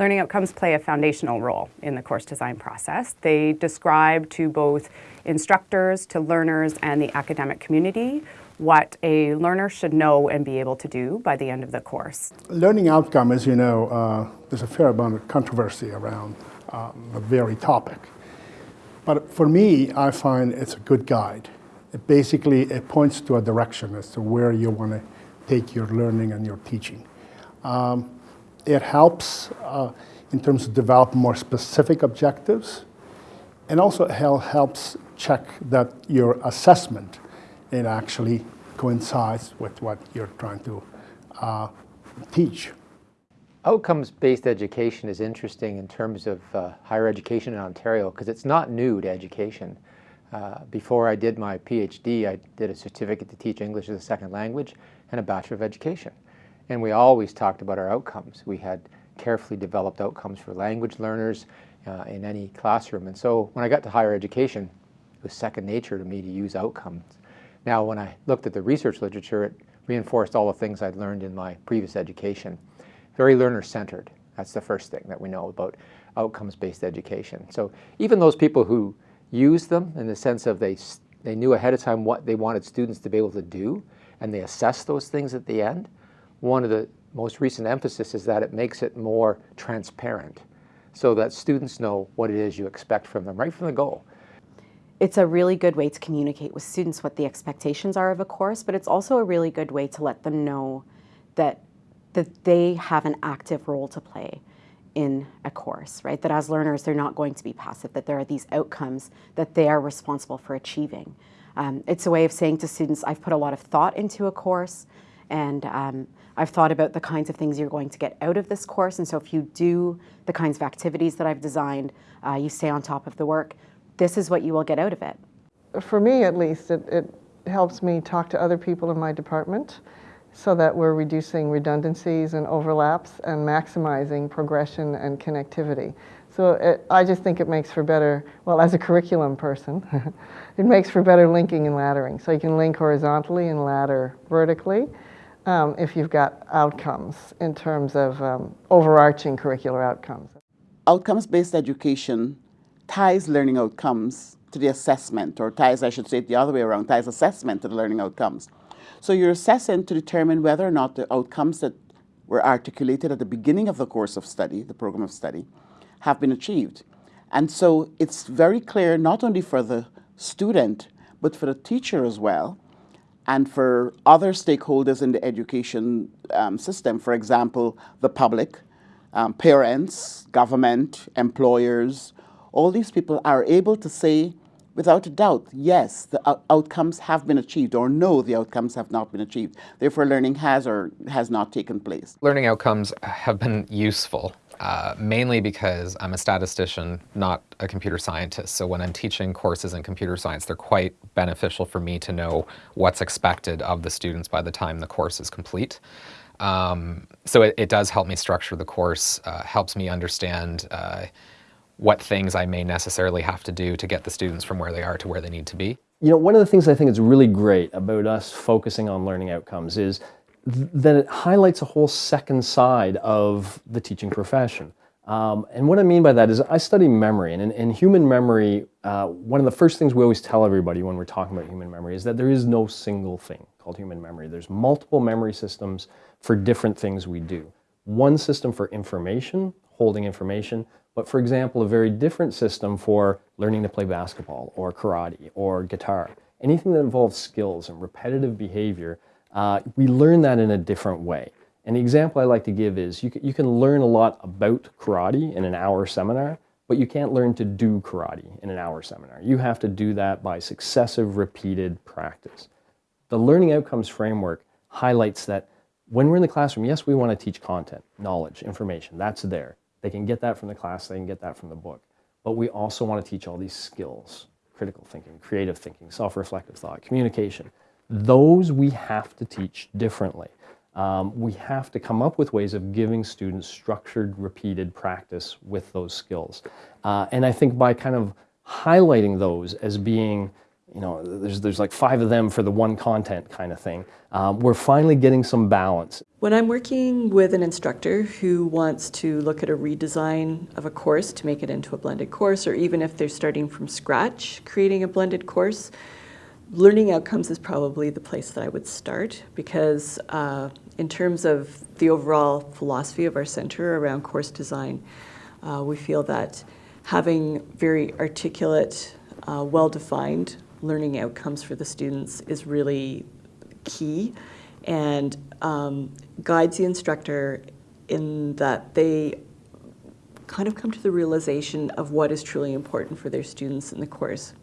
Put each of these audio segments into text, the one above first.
Learning outcomes play a foundational role in the course design process. They describe to both instructors, to learners, and the academic community what a learner should know and be able to do by the end of the course. Learning outcome, as you know, uh, there's a fair amount of controversy around um, the very topic. But for me, I find it's a good guide. It basically it points to a direction as to where you want to take your learning and your teaching. Um, it helps uh, in terms of develop more specific objectives and also helps check that your assessment it actually coincides with what you're trying to uh, teach. Outcomes-based education is interesting in terms of uh, higher education in Ontario because it's not new to education. Uh, before I did my PhD, I did a certificate to teach English as a second language and a Bachelor of Education. And we always talked about our outcomes. We had carefully developed outcomes for language learners uh, in any classroom. And so when I got to higher education, it was second nature to me to use outcomes. Now, when I looked at the research literature, it reinforced all the things I'd learned in my previous education. Very learner-centered. That's the first thing that we know about outcomes-based education. So even those people who use them in the sense of they, they knew ahead of time what they wanted students to be able to do, and they assess those things at the end, one of the most recent emphasis is that it makes it more transparent so that students know what it is you expect from them right from the go. It's a really good way to communicate with students what the expectations are of a course, but it's also a really good way to let them know that, that they have an active role to play in a course, right? That as learners, they're not going to be passive, that there are these outcomes that they are responsible for achieving. Um, it's a way of saying to students, I've put a lot of thought into a course, and um, I've thought about the kinds of things you're going to get out of this course. And so if you do the kinds of activities that I've designed, uh, you stay on top of the work, this is what you will get out of it. For me, at least, it, it helps me talk to other people in my department so that we're reducing redundancies and overlaps and maximizing progression and connectivity. So it, I just think it makes for better, well, as a curriculum person, it makes for better linking and laddering. So you can link horizontally and ladder vertically um, if you've got outcomes in terms of um, overarching curricular outcomes. Outcomes-based education ties learning outcomes to the assessment, or ties, I should say it the other way around, ties assessment to the learning outcomes. So you're assessing to determine whether or not the outcomes that were articulated at the beginning of the course of study, the program of study, have been achieved. And so it's very clear not only for the student, but for the teacher as well, and for other stakeholders in the education um, system, for example, the public, um, parents, government, employers, all these people are able to say without a doubt, yes, the outcomes have been achieved, or no, the outcomes have not been achieved. Therefore, learning has or has not taken place. Learning outcomes have been useful uh, mainly because I'm a statistician, not a computer scientist. So when I'm teaching courses in computer science, they're quite beneficial for me to know what's expected of the students by the time the course is complete. Um, so it, it, does help me structure the course, uh, helps me understand uh, what things I may necessarily have to do to get the students from where they are to where they need to be. You know, one of the things I think is really great about us focusing on learning outcomes is that it highlights a whole second side of the teaching profession. Um, and what I mean by that is I study memory, and in, in human memory, uh, one of the first things we always tell everybody when we're talking about human memory is that there is no single thing called human memory. There's multiple memory systems for different things we do. One system for information, holding information, but for example, a very different system for learning to play basketball or karate or guitar. Anything that involves skills and repetitive behavior uh, we learn that in a different way. And the example I like to give is you you can learn a lot about karate in an hour seminar, but you can't learn to do karate in an hour seminar. You have to do that by successive repeated practice. The learning outcomes framework highlights that when we're in the classroom, yes, we want to teach content, knowledge, information, that's there. They can get that from the class, they can get that from the book. But we also want to teach all these skills, critical thinking, creative thinking, self-reflective thought, communication. Those we have to teach differently. Um, we have to come up with ways of giving students structured, repeated practice with those skills. Uh, and I think by kind of highlighting those as being you know, there's, there's like five of them for the one content kind of thing. Um, we're finally getting some balance. When I'm working with an instructor who wants to look at a redesign of a course to make it into a blended course, or even if they're starting from scratch creating a blended course, learning outcomes is probably the place that I would start because uh, in terms of the overall philosophy of our center around course design, uh, we feel that having very articulate, uh, well-defined learning outcomes for the students is really key and um, guides the instructor in that they kind of come to the realization of what is truly important for their students in the course.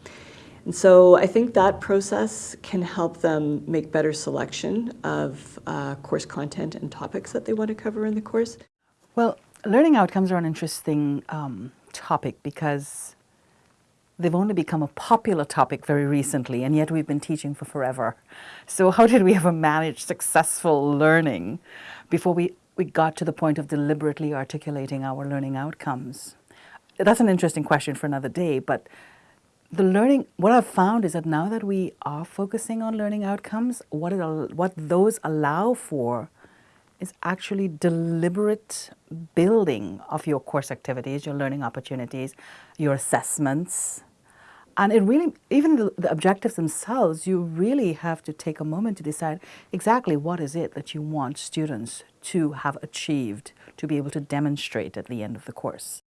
And so I think that process can help them make better selection of uh, course content and topics that they want to cover in the course. Well, learning outcomes are an interesting um, topic because they've only become a popular topic very recently, and yet we've been teaching for forever. So how did we ever manage successful learning before we, we got to the point of deliberately articulating our learning outcomes? That's an interesting question for another day, but the learning, what I've found is that now that we are focusing on learning outcomes, what, it, what those allow for is actually deliberate building of your course activities, your learning opportunities, your assessments. And it really, even the, the objectives themselves, you really have to take a moment to decide exactly what is it that you want students to have achieved to be able to demonstrate at the end of the course.